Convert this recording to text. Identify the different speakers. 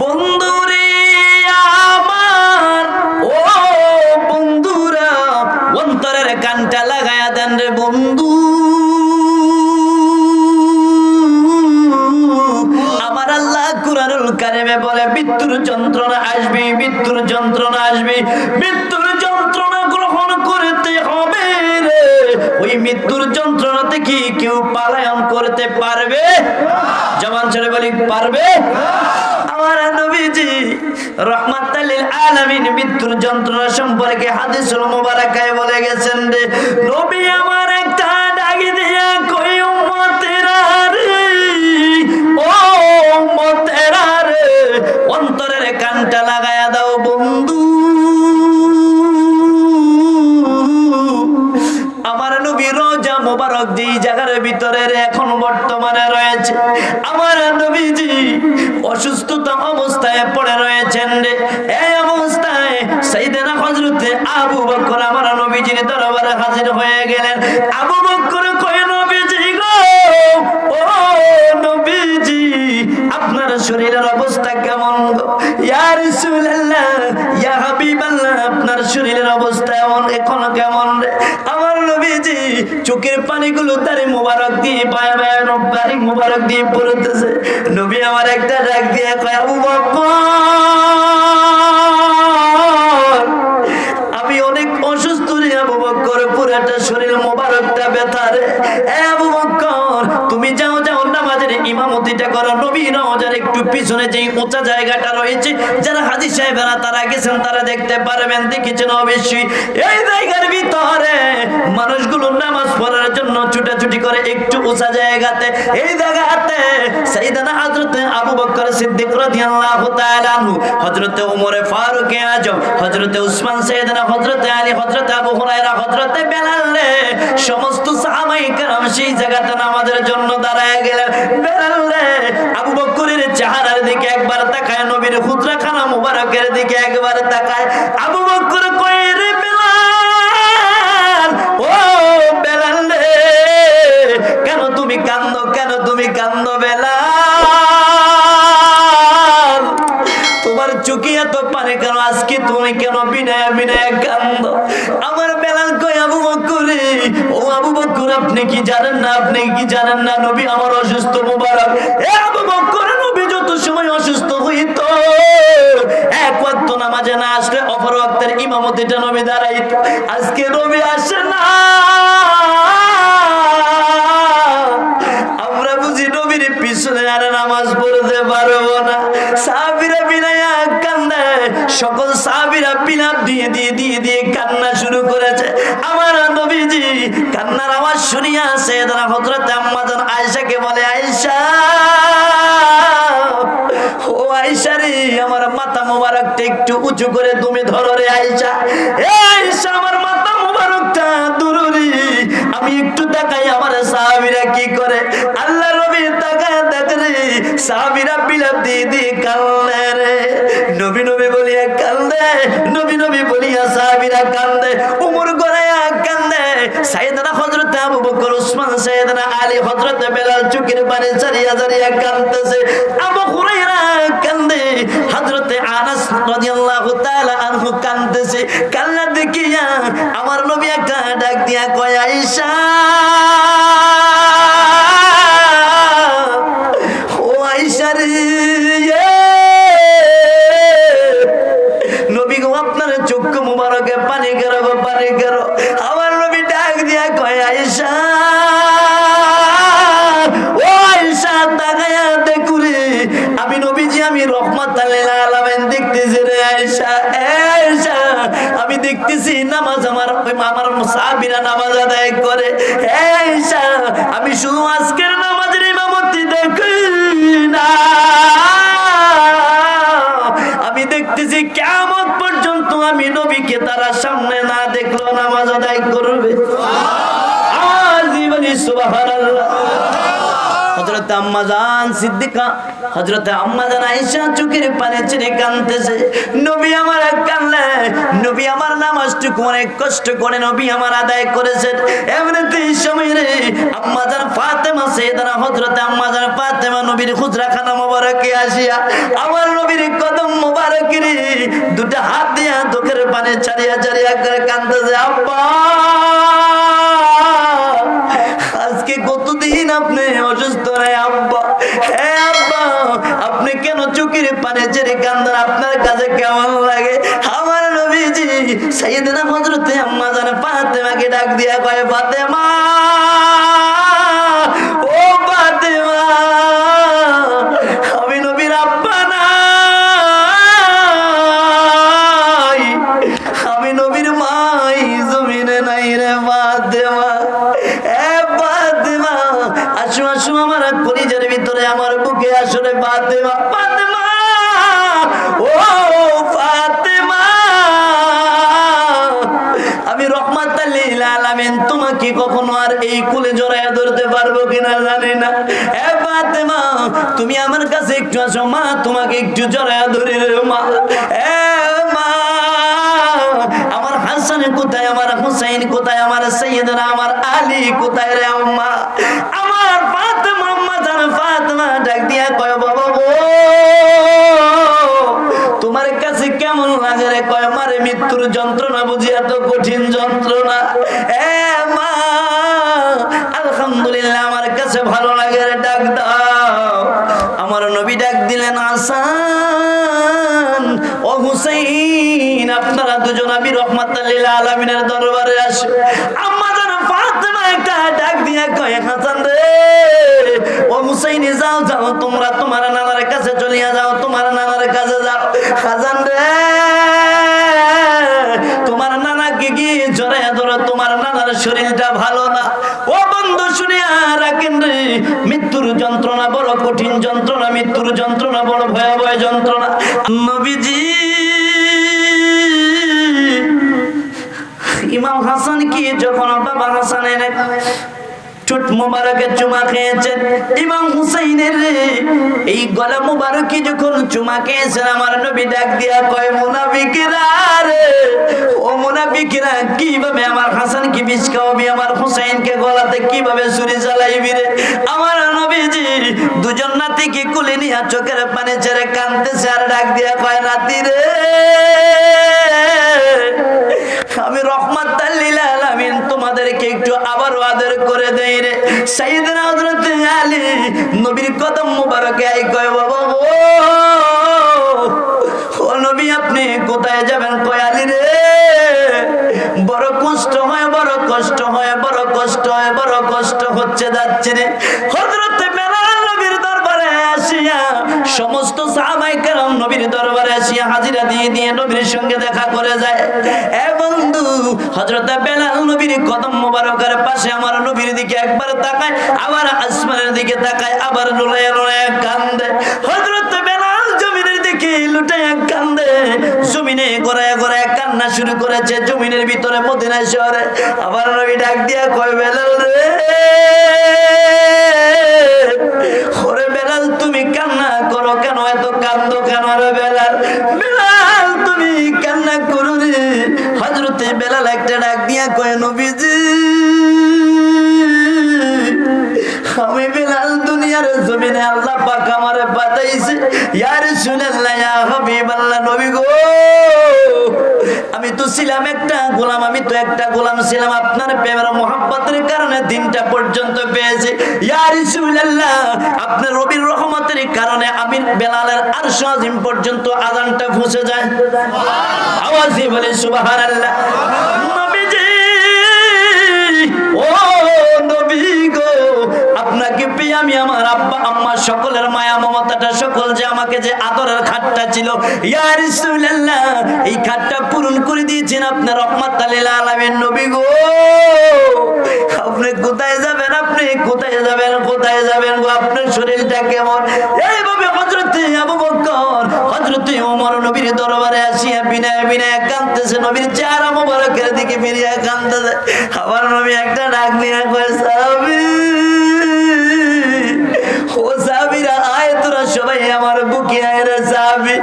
Speaker 1: বন্ধুরে আমার, ও বন্ধুরা, অন্তরের কানটা লাগায়া দেন রে বন্ধু। আমার আল্লাহ কুরআনুল কারিমে বলে, মৃত্যুর যন্ত্রণা আসবে, মৃত্যুর যন্ত্রণা আসবে, মৃত্যুর যন্ত্রণা গ্রহণ করতে হবে রে। ওই মৃত্যুর যন্ত্রণা থেকে কেউ পালায়ন করতে পারবে? জবান ছেড়ে বলি, পারবে? আমার নবীজি আলামিন মৃত্যুর যন্ত্রণা সম্পর্কে হাদিসুল মুবারাকায় বলে গেছেন রে। নবী আমার জায়গার ভিতরে এখন বর্তমানে রয়েছে। আমার নবীজি অসুস্থতা অবস্থায় পড়ে রয়েছেন রে। এই অবস্থায় সেইদিনা হজরতে আবু বকর আমার নবীজির দরবারে হাজির হয়ে গেলেন। আবু বকর কয়, নবীজি গো, ও নবীজি, আপনার শরীরের অবস্থা কেমন গো? ইয়া রাসূলুল্লাহ, ইয়া হাবিবাল্লাহ, আপনার শরীরের অবস্থা এখন কেমন চোখের পানিগুলো তারে মোবারক দিয়ে পায়ে পায়ে রব্বারি মোবারক দিয়ে পড়তেছে। নবী আমার একটা ডাক দিয়ে কয় বকর! পারবেন, দেখেছেন অবশ্যই? এই জায়গার ভিতরে মানুষগুলো নামাজ পড়ার জন্য ছুটাছুটি করে একটু উঁচা জায়গাতে। এই জায়গাতে সাইদানা হযরতে আবু বকর সিদ্দিক রাদিয়াল্লাহু তাআলা আনহু, হযরতে ওমর ফারুক আজম, হযরতে উসমান, সাইয়েদনা হযরতে আলী, হযরতে আবু হুরায়রা, হযরতে বেলাল রে, সমস্ত সাহাবায়ে কেরাম সেই জায়গাতে নামাজের জন্য দাঁড়ায় গেলেন। বেলাল রে, আবু বকরের চেহারার দিকে একবার তাকায়, নবীর খুদরাখানা মুবারকের দিকে একবার তাকায়। তুমি কান্দো বেলা তোমার চুকি এত পারে কেন? আজকে তুমি কেন বিনয় বিনয় কান্দ? আমার বেলাল কই আবু বকরে, ও আবু বকর, আপনি কি জানেন না? আপনি কি জানেন না? নবী আমার অসুস্থ মুবারক। এ আবু বকর সাহাবিরা দিয়ে দিয়ে দিয়ে দিয়ে কান্না শুরু করেছে। আমার নবীজি কান্নার আওয়াজ শুনিয়া সেদানা হযরত আম্মাজান আয়েশাকে বলে দুরুরি, আমি একটু তাকাই, আমার সাহাবীরা কি করে? আল্লাহ নবী তাকায় দেখে রে সাহাবীরা বিলাপ দিয়ে দিয়ে রে। নবী নবী বলিয়া কান্দে, নবী নবী বলিয়া সাহাবীরা কান্দে, উমর গড়াইয়া কান্দে। সাইয়েদনা হযরত আবু বকর, উসমান, সাইয়েদনা আলী হযরত বেলাল চুকির পানি সারিয়া সারিয়া কান্দতেছে আবু হুরায়রা কান্দে, হযরত আনাস রাদিয়াল্লাহু তাআলা আনহু কান্দতেছে কান্না দেখিয়া আমার নবী একটা ডাক দিয়া কয়, আয়েশা! ও আয়েশা রে! দেখতেছি নামাজ আমার আমার সাহাবীরা নামাজ আদায় করে। আমি শুধু আজকের নামাজের ইমামতি দেখি না। আমি দেখতেছি কেমন পর্যন্ত আমি নবীকে তারা সামনে না দেখল নামাজ আদায় করবে। আমার জীবনী সুবহানাল্লাহ। হযরত আম্মা জান সিদ্দিকা, হযরতে আম্মা জান আয়েশা চোখের পানি ছেড়ে কাঁদতেছে। নবী আমার কানলে নবী আমার নামাজটুকু অনেক কষ্ট করে নবী আমার আদায় করেছেন। এমনিতে এই সময় রে আম্মা জান ফাতেমা সাইয়েদানা হযরতে আম্মা জান ফাতেমা নবীর হুজরাখানা মোবারকে আসিয়া আমার নবীর কদম মোবারক রে দুটা হাত দিয়া চোখের পানে ছাড়িয়া ছাড়িয়া করে কাঁদতেছে, আব্বা! আজকে কতদিন আপনি অসুস্থ রে আব্বা? হে আব্বা, আপনি কেন চোখের পানে ছেড়ে কান্দার আপনার কাছে কেমন লাগে? আমার নবীজি, সাইয়েদনা হযরতে আম্মা জান ফাতেমাকে ডাক দিয়া কয়, ফাতেমা! আলামিন তোমাকে কখনো আর এই কুলে জড়ায় ধরতে পারব কিনা জানি না। ফাতেমা, তুমি আমার কাছে একটু আসো, মা তোমাকে একটু জড়ায় ধরে রে মা। মা, আমার হাসান কোথায়, আমার হুসাইন কোথায়, আমার সৈয়দরা আমার আলী কোথায় রে আম্মা? আমার ফাতেমা, আম্মা জান, ফাতেমা ডাক দিয়া কয়, বাবা গো। তোমার কাছে কেমন লাগে রে? কয় মারে মৃত্যুর যন্ত্রণা বুঝি এত কঠিন যন্ত্রণা। এ মা, আলহামদুলিল্লাহ আমার কাছে ভালো লাগে রে, ডাক দাও। আমার নবী ডাক দিলেন, আসান, ও হুসাইন, আপনারা দুজন আমি রহমাতাল্লিল আলমিনের দরবারে আসো। যেন ফাতেমা একটা ডাক দিয়ে কয়, হাসান রে, ও হুসাইনি, যাও যাও, তোমরা তোমার নানার কাছে চলিয়া যাও, তোমার নানার কাছে যাও। হাসান রে। তোমার নানাকে গিয়ে জড়াইয়া ধরো তোমার নানার শরীরটা ভালো না। ও বন্ধু শুনিয়া রাখেন রে, মৃত্যুর যন্ত্রণা বড় কঠিন যন্ত্রণা, মৃত্যুর যন্ত্রণা বড় ভয়াবহ যন্ত্রণা। নবীজি, ইমাম হাসান কি, যখন বাবা হাসান এনে ঠোঁট মোবারকে চুমা খেয়েছেন ইমাম হুসাইনের এই গলা মোবারকে যখন চুমা খেয়েছেন, আমার নবী ডাক দিয়া কয়, মুনাফিকেরা রে, ও মুনাফিকেরা, কীভাবে আমার হাসান কি বিষ খাওয়াবি, আমার হুসাইনকে গলাতে কীভাবে ছুরি চালাইবি রে? আমার নবীজি দুজন নাতিকে কুলে নিয়ে চোখের পানি ছেড়ে কানতেছে আর ডাক দিয়া কয়, নাতি রে আমি রহমত তোমাদেরকে একটু আবার আদর করে দেই রে। আলী, নবীর কদম মোবারকে আই কয়, বাবা ও নবী, আপনি কোথায় যাবেন কয় রে? বড় কষ্ট হয়, বড় কষ্ট হয়, বড় কষ্ট হয়, বড় কষ্ট হচ্ছে, যাচ্ছে রে। হযরত সমস্ত সাহাবাই নবীর দরবারে আসিয়া হাজিরা দিয়ে দিয়ে নবীর সঙ্গে দেখা করে যায়। এ বন্ধু, হযরত বেলাল নবীর কদম মোবারকের পাশে আমার নবীর দিকে একবার তাকায়, আবার আসমানের দিকে তাকায়, আবার লুলায় লুলায় কান্দে। হজরত বেলাল জমিনের দিকে লুটায় কান্দে। জমিনে গড়ায় গড়ায় কান্না শুরু করেছে, জমিনের ভিতরে মদিনা শহরে। আবার নবী ডাক দিয়া কয়, বেলাল রে বেলাল, তুমি কান্না করো কেন? এত কান্দো কেন রে বেলাল? বেলাল, তুমি কান্না করো রে। হজরতে বেলাল একটা ডাক দিয়া কয়, নবীজি, আমি বেলাল দুনিয়ার জমিনে আল্লাহ পাক আমারে পাঠাইছে। ইয়া রাসূলুল্লাহ, ইয়া হাবিবাল্লাহ, নবী গো। আমি তো ছিলাম একটা গোলাম, আমি তো একটা গোলাম ছিলাম। আপনার প্রেমের মোহাম্মতের কারণে দিনটা পর্যন্ত পেয়েছি। আপনার রবির রহমতের কারণে আমি বেলালের আর আজিম পর্যন্ত আজানটা ফুসে যায়। আওয়াজি বলে সুবাহ নবীজি আব্বা, আম্মা সকলের মায়া, মমতাটা সকল যে আমাকে যে আদরের খাটটা ছিল। ইয়া এই খাটটা পূরণ করে দিয়েছেন আপনার রহমত আলিল আলামিন নবী গো। আপনি কোথায় যাবেন আপনি? কোথায় যাবেন কোথায় যাবেন গো? আপনার শরীরটা কেমন? এইভাবে হযরত আবু বকর, হযরত ওমর নবীর দরবারে আসিয়া বিনয় বিনয় কাঁদতেছে, নবীর চেহারা মোবারকের দিকে ফিরিয়া কাঁদতেছে। আবার নবী একটা ডাক নিয়ে কয় আমার বুকে আয়রা যাবে।